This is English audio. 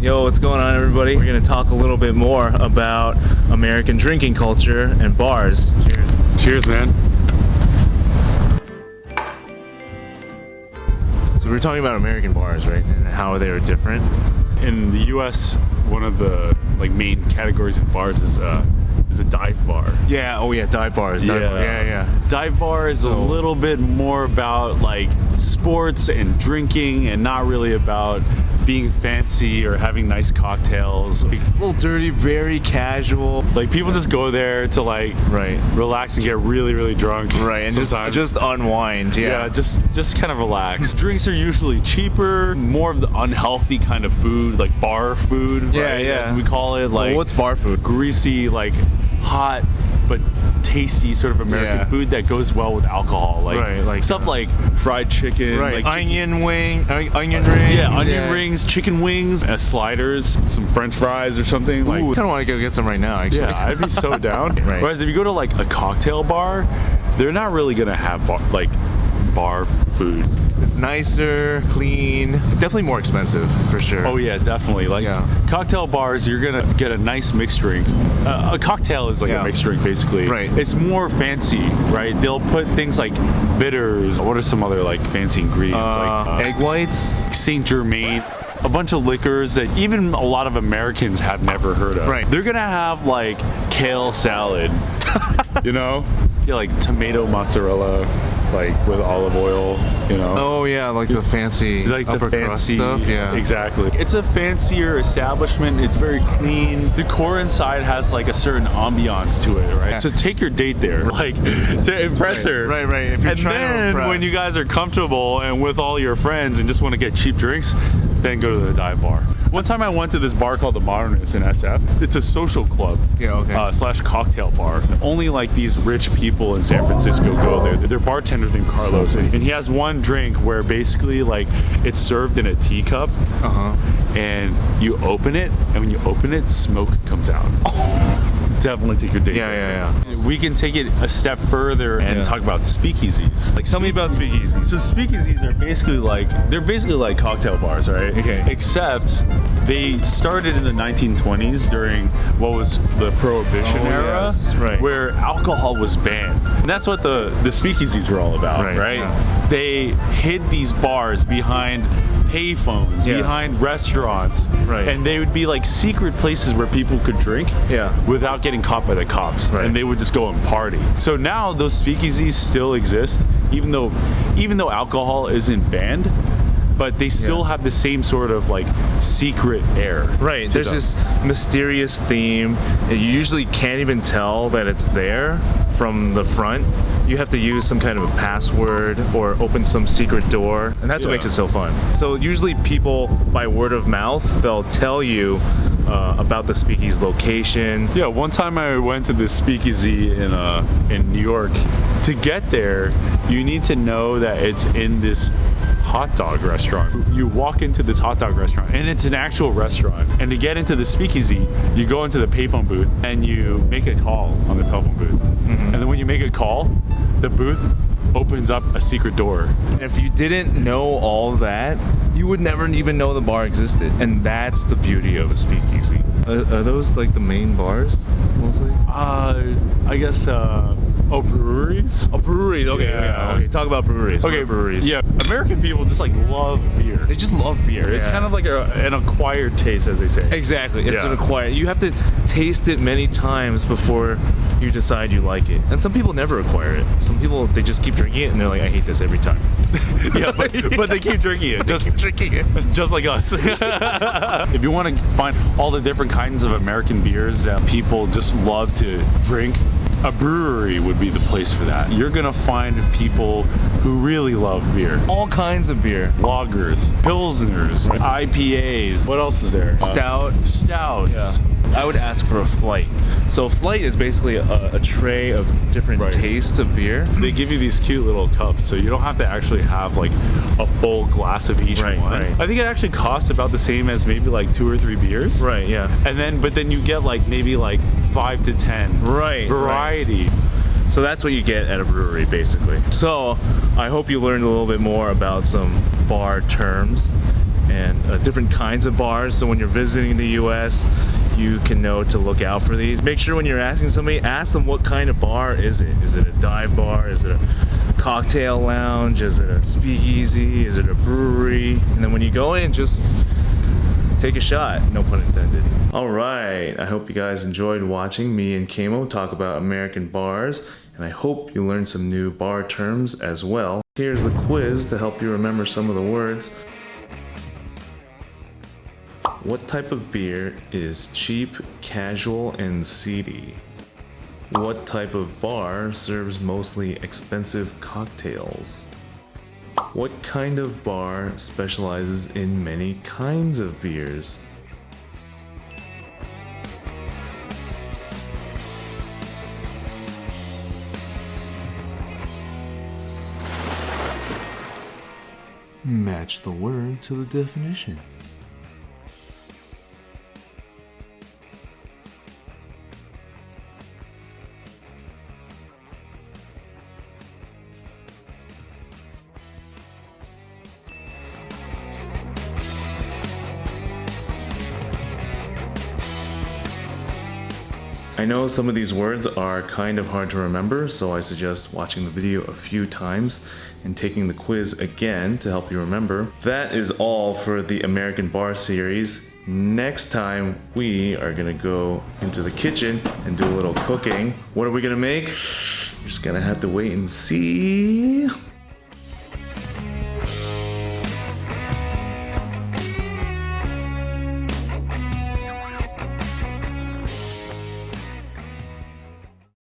Yo, what's going on everybody? We're gonna talk a little bit more about American drinking culture and bars. Cheers. Cheers, man. So we were talking about American bars, right? And how they are different. In the U.S., one of the like main categories of bars is uh, is a dive bar. Yeah, oh yeah, dive bars. Dive bar. Yeah, yeah. Dive bar is So- a little bit more about like sports and drinking, and not really about being fancy or having nice cocktails. Like, A little dirty, very casual. like, people just go there to like Right. relax and get really, really drunk. Right, and just sometimes. just unwind. Yeah, Yeah. just just kind of relax. Drinks are usually cheaper, more of the unhealthy kind of food, like bar food. Yeah, right, yeah. As we call it, like Well, what's bar food? greasy, like hot but tasty sort of American Yeah. food that goes well with alcohol. Like, Right, like, stuff uh, like fried chicken, Right. like onion wing, on- onion rings. yeah, onion rings, chicken wings, uh, sliders, some French fries or something. Like, I kind of want to go get some right now. Actually. yeah, I'd be so down. Right. Whereas if you go to like a cocktail bar, they're not really gonna have bar, like bar food. It's nicer, clean, definitely more expensive for sure. Oh yeah, definitely. Like Yeah. cocktail bars, you're gonna get a nice mixed drink. Uh, a cocktail is like Yeah. a mixed drink, basically. Right. It's more fancy, right? They'll put things like bitters. What are some other like fancy ingredients? Uh, like uh, egg whites. Saint Germain. A bunch of liquors that even a lot of Americans have never heard of. Right. They're gonna have like kale salad, you know? Yeah, like tomato mozzarella, like with olive oil, you know? Oh yeah, like the fancy like upper the crust fancy stuff. Yeah. exactly it's a fancier establishment it's very clean the core inside has like a certain ambiance to it right Yeah. so take your date there like to impress her Right, right. If you're and trying to then impress. when you guys are comfortable and with all your friends and just want to get cheap drinks then go to the dive bar. One time i went to this bar called the modernist in sf it's a social club Yeah, okay. uh, slash cocktail bar. Only like these rich people in san francisco go there. Their bartender's named carlos. And he has one drink where basically like it's served in a teacup. Uh huh. and you open it and when you open it smoke comes out definitely take your date Yeah, yeah, yeah. we can take it a step further and Yeah. talk about speakeasies like Tell me about speakeasies. so speakeasies are basically like they're basically like cocktail bars, right? Okay. Except they started in the 1920s during what was the Prohibition Oh, era, yes, right. where alcohol was banned. And that's what the the speakeasies were all about, Right, right? yeah. They hid these bars behind payphones, Yeah. behind restaurants, Right. and they would be like secret places where people could drink Yeah. without getting caught by the cops Right. and they would just go and party so now those speakeasies still exist even though even though alcohol isn't banned but they still Yeah. have the same sort of like secret air Right. There's them. this mysterious theme. You usually can't even tell that it's there from the front. You have to use some kind of a password or open some secret door, and that's what makes it so fun. So usually people, by word of mouth, they'll tell you uh, about the speakeasy location. yeah one time i went to this speakeasy in uh in new york to get there you need to know that it's in this hot dog restaurant you walk into this hot dog restaurant and it's an actual restaurant and to get into the speakeasy you go into the payphone booth and you make a call on the telephone booth and then when you make a call the booth opens up a secret door if you didn't know all that, you would never even know the bar existed. And that's the beauty of a speakeasy. Are, are those like the main bars mostly? uh i guess uh oh breweries Oh, breweries. Okay, Yeah. yeah. okay. Talk about breweries. Okay, breweries. Yeah, American people just like love beer. They just love beer. It's kind of like a, an acquired taste, as they say. Exactly. It's Yeah. an acquired. You have to taste it many times before you decide you like it. And some people never acquire it. Some people they just keep drinking it and they're like, I hate this every time. yeah, but, but they keep drinking it, just keep drinking it. just like us. if you want to find all the different kinds of American beers that people just love to drink, a brewery would be the place for that. You're gonna find people who really love beer. All kinds of beer. Lagers, pilsners, IPAs. What else is there? Stout. stouts. I would ask for a flight. So a flight is basically a, a tray of different Right. tastes of beer. They give you these cute little cups, so you don't have to actually have like a full glass of each Right, one. right. I think it actually costs about the same as maybe like two or three beers. Right, yeah. And then, but then you get like maybe like five to ten Right, variety. So that's what you get at a brewery, basically. So I hope you learned a little bit more about some bar terms and uh, different kinds of bars. So when you're visiting the US, you can know to look out for these. Make sure when you're asking somebody, ask them what kind of bar is it? Is it a dive bar? Is it a cocktail lounge? Is it a speakeasy? Is it a brewery? And then when you go in, just take a shot, no pun intended. All right, I hope you guys enjoyed watching me and Kamo talk about American bars, and I hope you learned some new bar terms as well. Here's the quiz to help you remember some of the words. What type of beer is cheap, casual, and seedy? What type of bar serves mostly expensive cocktails? What kind of bar specializes in many kinds of beers? Match the word to the definition. I know some of these words are kind of hard to remember, so I suggest watching the video a few times and taking the quiz again to help you remember. That is all for the American Bar series. Next time, we are gonna go into the kitchen and do a little cooking. What are we gonna make? You're just gonna have to wait and see.